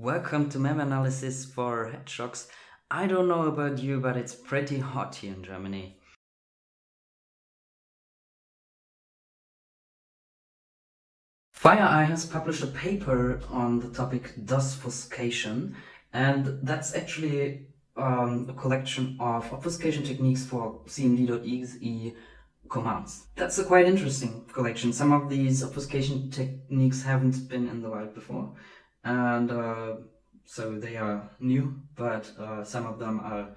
Welcome to mem analysis for hedgehogs. I don't know about you, but it's pretty hot here in Germany. FireEye has published a paper on the topic obfuscation and that's actually um, a collection of obfuscation techniques for cmd.exe commands. That's a quite interesting collection. Some of these obfuscation techniques haven't been in the wild before and uh, so they are new, but uh, some of them are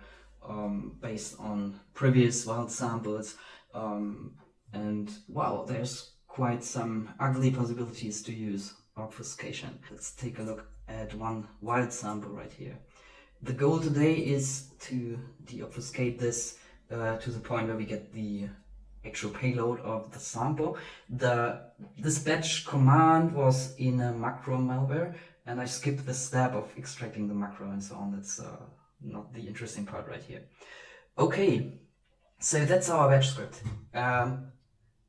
um, based on previous wild samples um, and wow, there's quite some ugly possibilities to use obfuscation. Let's take a look at one wild sample right here. The goal today is to deobfuscate this uh, to the point where we get the actual payload of the sample. The This batch command was in a macro malware and I skip the step of extracting the macro and so on. That's uh, not the interesting part right here. Okay, so that's our batch script. Um,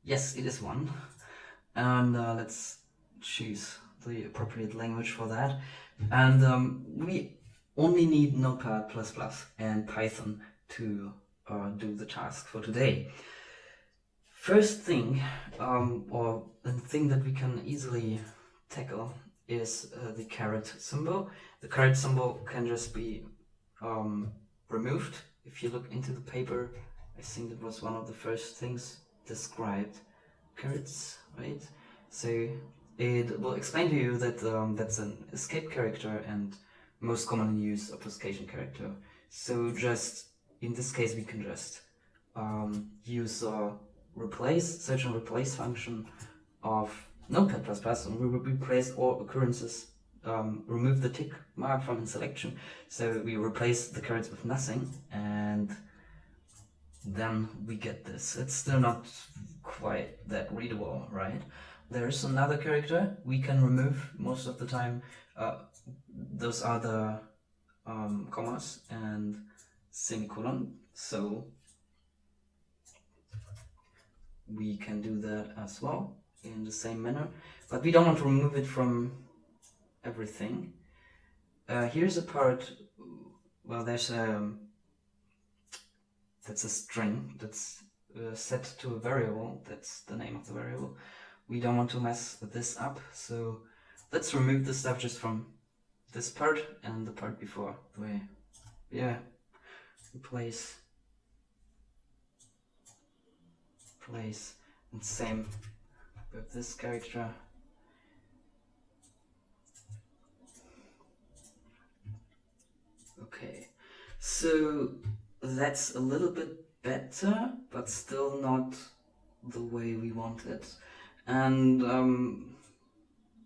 yes, it is one. And uh, let's choose the appropriate language for that. And um, we only need Notepad++ and Python to uh, do the task for today. First thing, um, or the thing that we can easily tackle is uh, the caret symbol. The caret symbol can just be um, removed. If you look into the paper, I think that was one of the first things described. Carets, right? So it will explain to you that um, that's an escape character and most commonly used obfuscation character. So just, in this case, we can just um, use a replace, search and replace function of Notepad++ and we will replace all occurrences, um, remove the tick mark from the selection. So we replace the carets with nothing and then we get this. It's still not quite that readable, right? There's another character we can remove most of the time. Uh, those are the um, commas and semicolon. So we can do that as well in the same manner. But we don't want to remove it from everything. Uh, here's a part, well there's a, that's a string that's uh, set to a variable, that's the name of the variable. We don't want to mess this up, so let's remove the stuff just from this part and the part before. The way, yeah, replace, place, and same with this character. Okay, so that's a little bit better, but still not the way we want it. And um,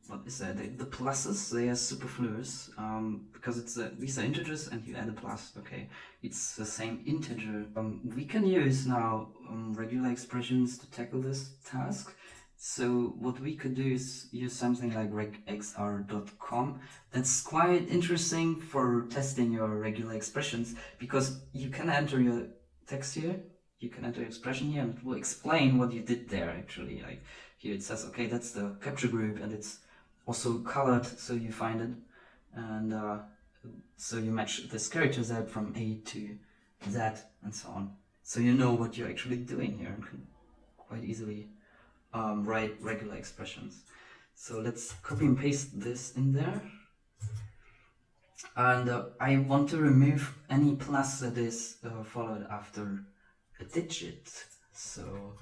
what is that? The, pluses, they are superfluous um, because it's a, these are integers and you add a plus. Okay, it's the same integer. Um, we can use now um, regular expressions to tackle this task. So what we could do is use something like regexr.com. That's quite interesting for testing your regular expressions because you can enter your text here, you can enter your expression here and it will explain what you did there actually. Like here it says, okay, that's the capture group and it's also colored so you find it. And uh, so you match this character Z from A to Z and so on. So you know what you're actually doing here and can quite easily um, write regular expressions. So let's copy and paste this in there. And uh, I want to remove any plus that is uh, followed after a digit. So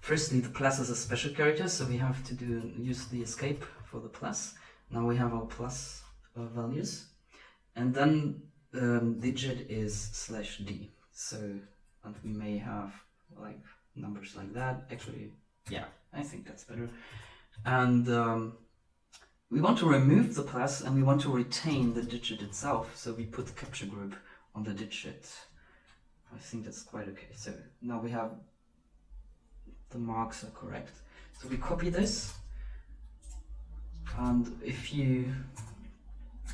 firstly, the plus is a special character, so we have to do use the escape for the plus. Now we have our plus uh, values. And then um, digit is slash d. So, and we may have like numbers like that. Actually, yeah, I think that's better. And um, we want to remove the plus and we want to retain the digit itself. So we put the capture group on the digit. I think that's quite okay. So now we have the marks are correct. So we copy this. And if you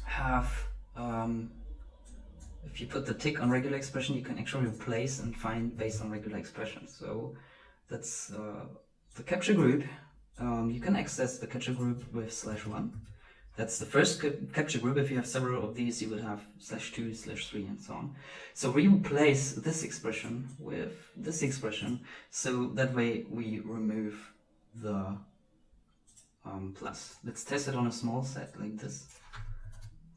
have um, if you put the tick on regular expression, you can actually replace and find based on regular expression. So that's uh, the capture group. Um, you can access the capture group with slash one. That's the first capture group. If you have several of these, you would have slash 2, slash 3, and so on. So we replace this expression with this expression, so that way we remove the um, plus. Let's test it on a small set like this.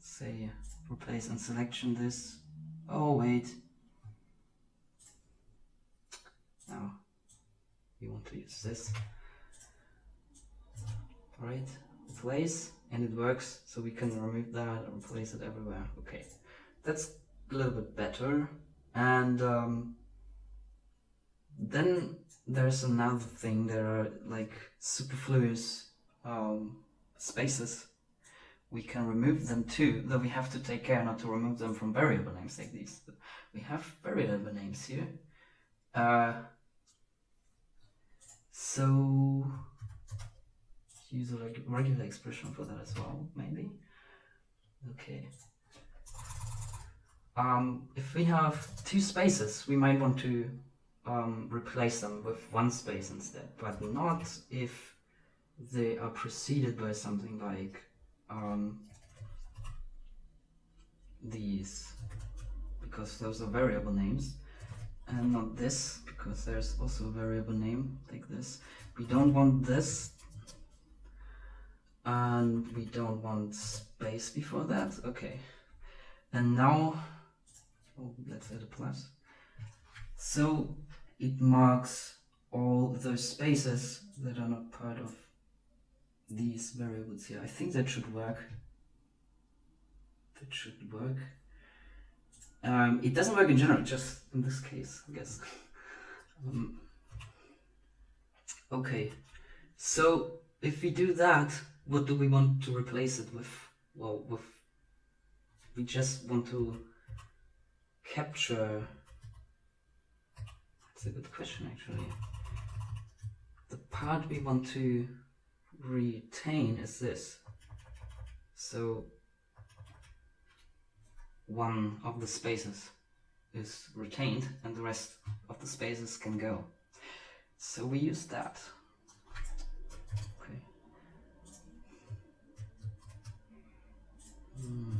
Say replace and selection this. Oh wait. Now we want to use this. Alright, it plays and it works, so we can remove that and replace it everywhere. Okay, that's a little bit better. And um, then there's another thing. There are like superfluous um, spaces. We can remove them too, though we have to take care not to remove them from variable names like these. We have variable names here. Uh, so use a reg- regular expression for that as well, maybe. Okay. Um, if we have two spaces, we might want to um, replace them with one space instead, but not if they are preceded by something like um, these, because those are variable names, and not this, because there's also a variable name like this. We don't want this and we don't want space before that. Okay. And now oh, let's add a plus. So it marks all those spaces that are not part of these variables here I think that should work that should work um, it doesn't work in general just in this case I guess um, okay so if we do that what do we want to replace it with? Well, with we just want to capture. That's a good question, actually. The part we want to retain is this. So one of the spaces is retained and the rest of the spaces can go. So we use that. Hmm.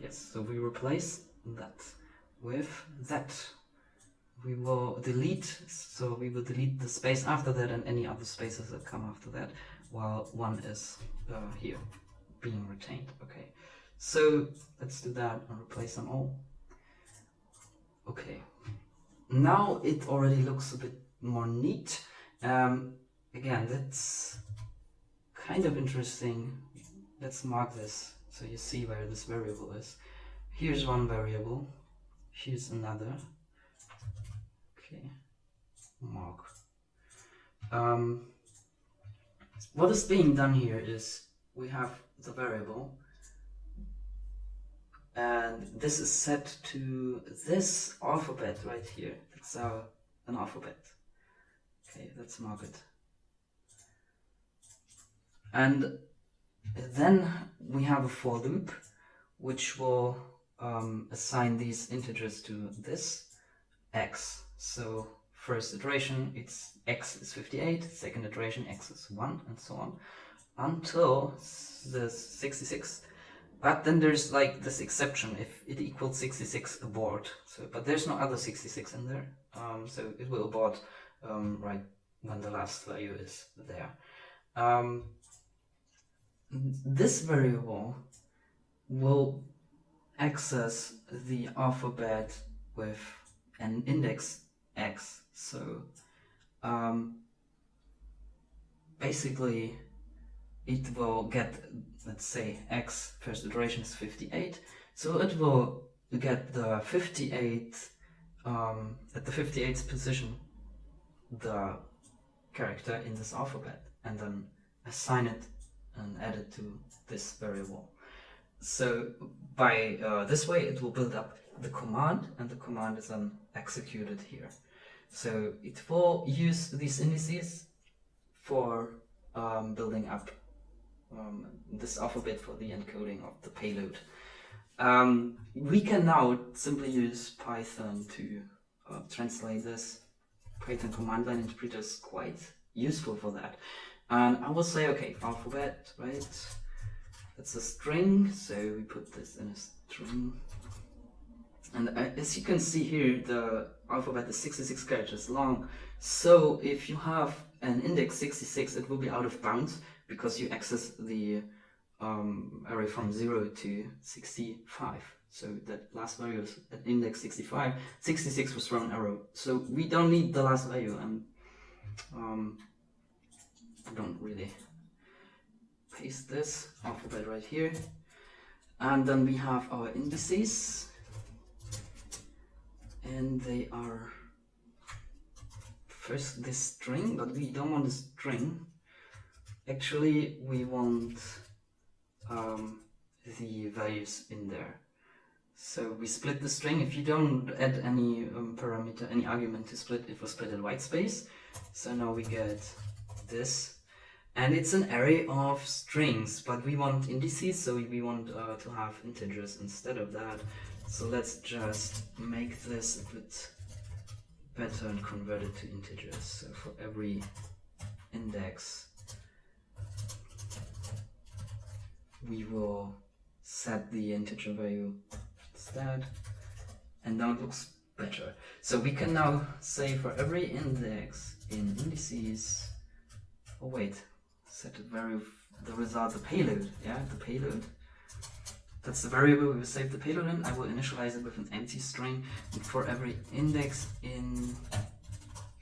Yes, so we replace that with that. We will delete, so we will delete the space after that and any other spaces that come after that, while one is uh, here, being retained. Okay, so let's do that and replace them all. Okay, now it already looks a bit more neat. Um, again, that's kind of interesting let's mark this so you see where this variable is. Here's one variable, here's another. Okay, mark. Um, what is being done here is we have the variable and this is set to this alphabet right here. That's our an alphabet. Okay, let's mark it. And then we have a for loop which will um, assign these integers to this x. So first iteration it's x is 58, second iteration x is 1 and so on until the 66 but then there's like this exception if it equals 66 abort so but there's no other 66 in there. Um, so it will abort um, right when the last value is there. Um, this variable will access the alphabet with an index x. So um, basically it will get, let's say x first iteration is 58. So it will get the 58, um, at the 58th position, the character in this alphabet and then assign it and add it to this variable. So by uh, this way it will build up the command and the command is then executed here. So it will use these indices for um, building up um, this alphabet for the encoding of the payload. Um, we can now simply use Python to uh, translate this. Python command line interpreter is quite useful for that. And I will say, okay, alphabet, right? That's a string, so we put this in a string. And uh, as you can see here, the alphabet is 66 characters long. So if you have an index 66, it will be out of bounds because you access the um, array from 0 to 65. So that last value is at index 65. 66 was thrown arrow. So we don't need the last value and um, don't really paste this alphabet right here. And then we have our indices and they are first this string, but we don't want a string. Actually, we want um, the values in there. So we split the string. If you don't add any um, parameter, any argument to split, it will split in white space. So now we get this. And it's an array of strings, but we want indices, so we want uh, to have integers instead of that. So let's just make this a bit better and convert it to integers. So for every index, we will set the integer value instead, and now it looks better. So we can now say for every index in indices, oh wait, set the value, the result, the payload, yeah, the payload that's the variable we will save the payload in. I will initialize it with an empty string. And for every index in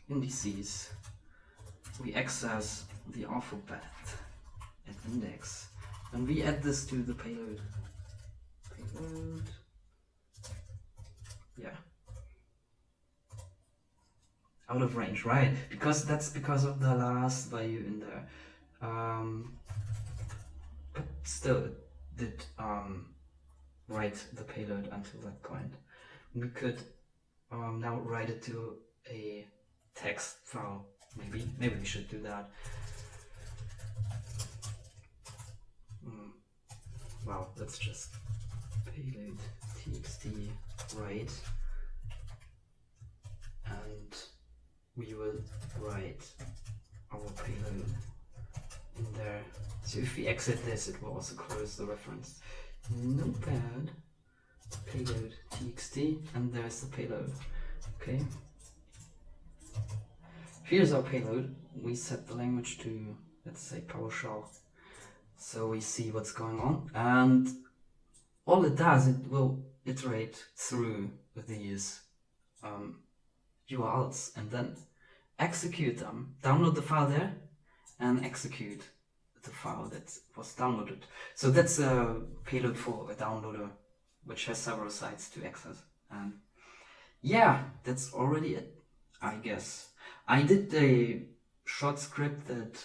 indices, we access the alphabet at index. And we add this to the payload. Payload. Yeah. Out of range, right? Because that's because of the last value in there. Um, but still, it did um, write the payload until that point. We could um, now write it to a text file, maybe. Maybe we should do that. Mm. Well, let's just payload txt write and we will write our payload in there. So if we exit this, it will also close the reference. Notepad, payload txt, and there's the payload. Okay. Here's our payload. We set the language to, let's say, PowerShell. So we see what's going on. And all it does, it will iterate through these um, URLs and then execute them, download the file there, and execute the file that was downloaded. So that's a payload for a downloader which has several sites to access. And yeah, that's already it, I guess. I did a short script that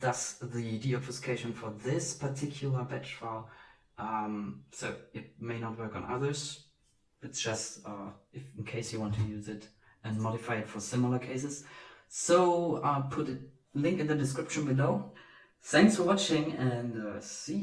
does the deobfuscation for this particular batch file. Um, so it may not work on others. It's just uh, if, in case you want to use it and modify it for similar cases. So I'll put a link in the description below. Thanks for watching and uh, see you.